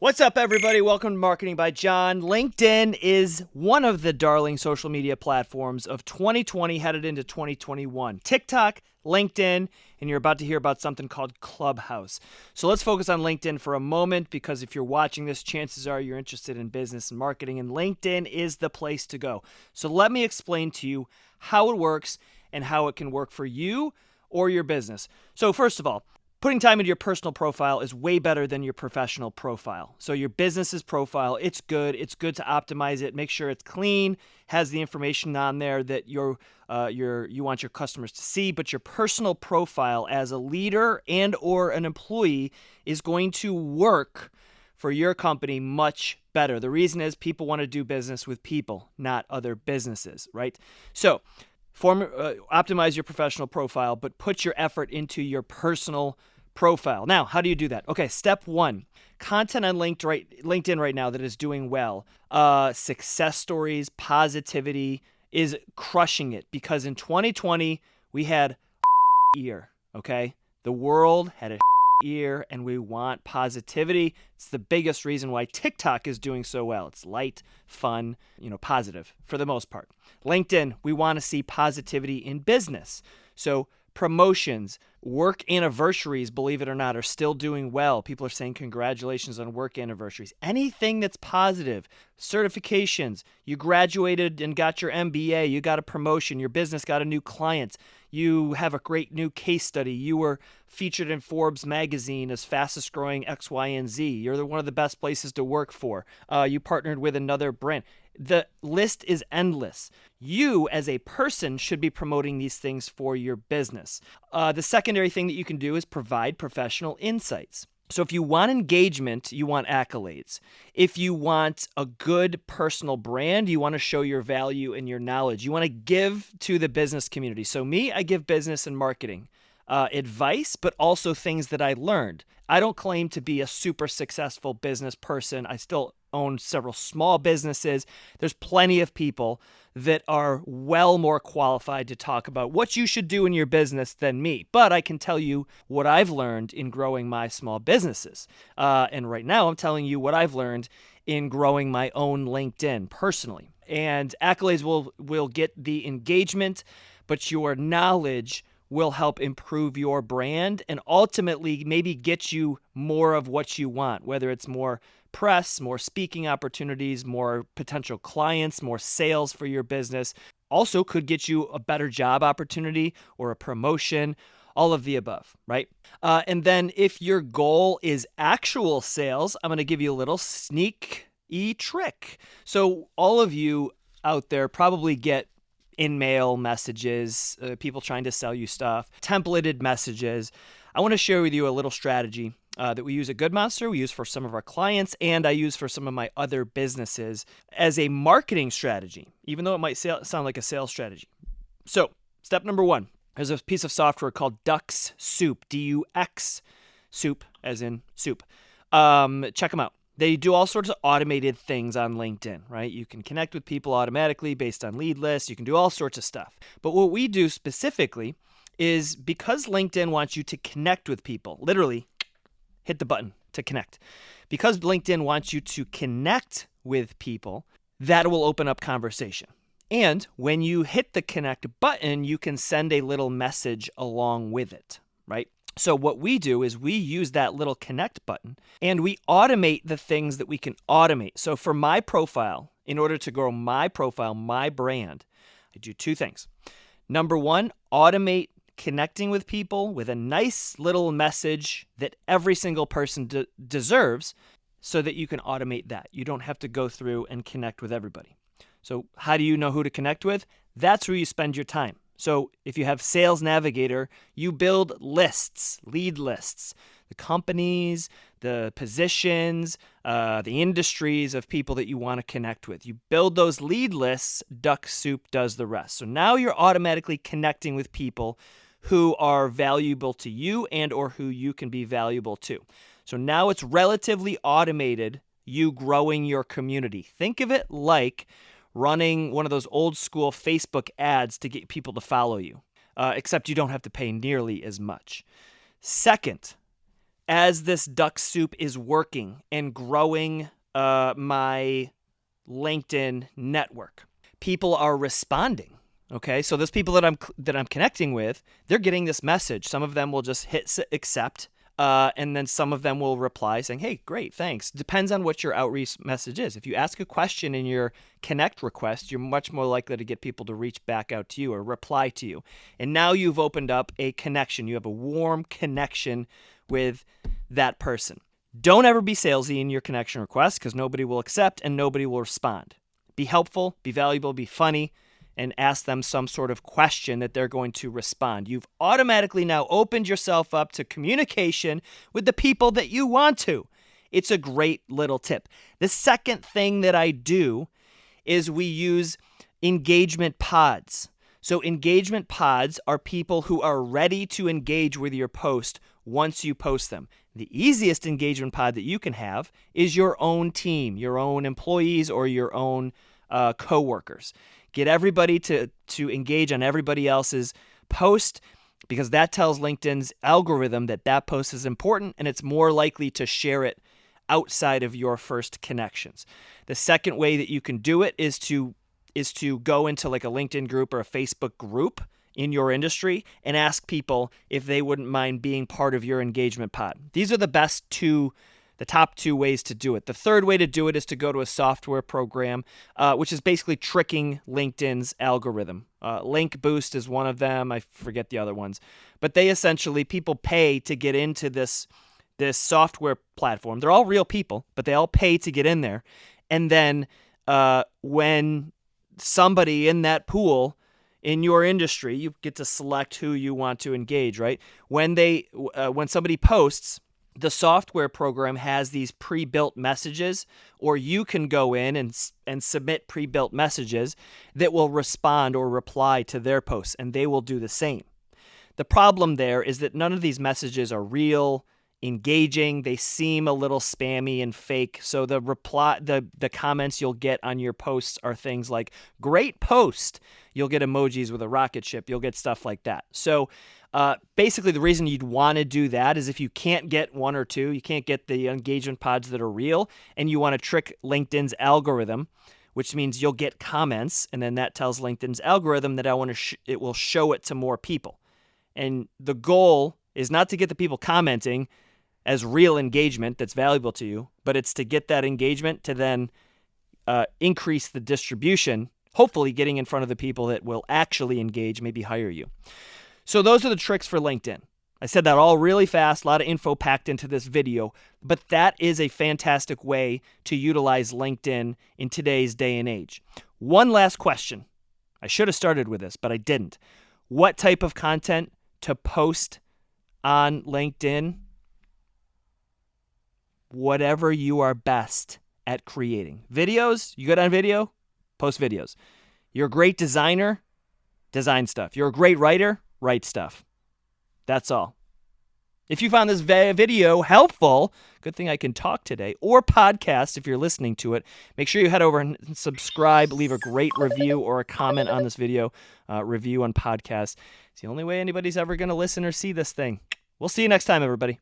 What's up, everybody? Welcome to Marketing by John. LinkedIn is one of the darling social media platforms of 2020 headed into 2021. TikTok, LinkedIn, and you're about to hear about something called Clubhouse. So let's focus on LinkedIn for a moment because if you're watching this, chances are you're interested in business and marketing, and LinkedIn is the place to go. So let me explain to you how it works and how it can work for you or your business. So, first of all, putting time into your personal profile is way better than your professional profile. So your business's profile, it's good. It's good to optimize it, make sure it's clean, has the information on there that you're, uh, you're, you want your customers to see. But your personal profile as a leader and or an employee is going to work for your company much better. The reason is people want to do business with people, not other businesses, right? So form uh, optimize your professional profile but put your effort into your personal profile. Now how do you do that? Okay step one content on linked right, linkedin right now that is doing well uh, success stories positivity is crushing it because in 2020 we had year okay? The world had a year and we want positivity. It's the biggest reason why TikTok is doing so well. It's light, fun, you know, positive for the most part. LinkedIn, we want to see positivity in business. So promotions, work anniversaries, believe it or not, are still doing well. People are saying congratulations on work anniversaries. Anything that's positive, certifications, you graduated and got your MBA, you got a promotion, your business got a new client, you have a great new case study, you were featured in Forbes magazine as fastest growing X, Y, and Z. You're one of the best places to work for. Uh, you partnered with another brand. The list is endless. You, as a person, should be promoting these things for your business. Uh, the secondary thing that you can do is provide professional insights. So, if you want engagement, you want accolades. If you want a good personal brand, you want to show your value and your knowledge. You want to give to the business community. So, me, I give business and marketing uh, advice, but also things that I learned. I don't claim to be a super successful business person. I still own several small businesses. There's plenty of people that are well more qualified to talk about what you should do in your business than me. But I can tell you what I've learned in growing my small businesses. Uh, and right now, I'm telling you what I've learned in growing my own LinkedIn personally. And accolades will will get the engagement, but your knowledge will help improve your brand and ultimately maybe get you more of what you want, whether it's more press, more speaking opportunities, more potential clients, more sales for your business. Also, could get you a better job opportunity or a promotion, all of the above, right? Uh, and then if your goal is actual sales, I'm going to give you a little sneak e trick. So, all of you out there probably get InMail messages, uh, people trying to sell you stuff, templated messages. I want to share with you a little strategy uh, that we use at Good Monster, we use for some of our clients, and I use for some of my other businesses as a marketing strategy, even though it might sound like a sales strategy. So, step number one there's a piece of software called Dux Soup, D U X Soup, as in soup. Um, check them out. They do all sorts of automated things on LinkedIn, right? You can connect with people automatically based on lead lists. You can do all sorts of stuff. But what we do specifically is because LinkedIn wants you to connect with people, literally hit the button to connect. Because LinkedIn wants you to connect with people, that will open up conversation. And when you hit the connect button, you can send a little message along with it, right? So, what we do is we use that little connect button and we automate the things that we can automate. So, for my profile, in order to grow my profile, my brand, I do two things. Number one, automate connecting with people with a nice little message that every single person de- deserves so that you can automate that. You don't have to go through and connect with everybody. So, how do you know who to connect with? That's where you spend your time. So if you have Sales Navigator, you build lists, lead lists, the companies, the positions, uh, the industries of people that you want to connect with. You build those lead lists, Dux Soup does the rest. So now you're automatically connecting with people who are valuable to you and or who you can be valuable to. So now it's relatively automated you growing your community. Think of it like running one of those old school Facebook ads to get people to follow you, uh, except you don't have to pay nearly as much. Second, as this Dux Soup is working and growing uh, my LinkedIn network, people are responding. Okay, so those people that I'm that I'm connecting with, they're getting this message. Some of them will just hit accept, uh, and then some of them will reply saying, "Hey, great, thanks." Depends on what your outreach message is. If you ask a question in your connect request, you're much more likely to get people to reach back out to you or reply to you. And now you've opened up a connection. You have a warm connection with that person. Don't ever be salesy in your connection request because nobody will accept and nobody will respond. Be helpful, be valuable, be funny and ask them some sort of question that they're going to respond. You've automatically now opened yourself up to communication with the people that you want to. It's a great little tip. The second thing that I do is we use engagement pods. So, engagement pods are people who are ready to engage with your post once you post them. The easiest engagement pod that you can have is your own team, your own employees, or your own uh, coworkers. Get everybody to to engage on everybody else's post because that tells LinkedIn's algorithm that that post is important and it's more likely to share it outside of your first connections. The second way that you can do it is to is to go into like a LinkedIn group or a Facebook group in your industry and ask people if they wouldn't mind being part of your engagement pod. These are the best two the top two ways to do it. The third way to do it is to go to a software program, uh, which is basically tricking LinkedIn's algorithm. Uh, Link Boost is one of them. I forget the other ones, but they essentially people pay to get into this this software platform. They're all real people, but they all pay to get in there, and then uh, when somebody in that pool in your industry, you get to select who you want to engage. Right when they uh, when somebody posts the software program has these pre-built messages or you can go in and and submit pre-built messages that will respond or reply to their posts and they will do the same. The problem there is that none of these messages are real, engaging, they seem a little spammy and fake. So the reply the the comments you'll get on your posts are things like great post. You'll get emojis with a rocket ship, you'll get stuff like that. So uh, basically, the reason you'd want to do that is if you can't get one or two, you can't get the engagement pods that are real, and you want to trick LinkedIn's algorithm, which means you'll get comments, and then that tells LinkedIn's algorithm that I want to sh- it will show it to more people. And the goal is not to get the people commenting as real engagement that's valuable to you, but it's to get that engagement to then uh, increase the distribution, hopefully getting in front of the people that will actually engage, maybe hire you. So those are the tricks for LinkedIn. I said that all really fast, a lot of info packed into this video, but that is a fantastic way to utilize LinkedIn in today's day and age. One last question. I should have started with this, but I didn't. What type of content to post on LinkedIn? Whatever you are best at creating. Videos, you good on video? Post videos. You're a great designer? Design stuff. You're a great writer? Write stuff. That's all. If you found this video helpful, good thing I can talk today, or podcast if you're listening to it, make sure you head over and subscribe, leave a great review or a comment on this video, uh, review on podcast. It's the only way anybody's ever going to listen or see this thing. We'll see you next time, everybody.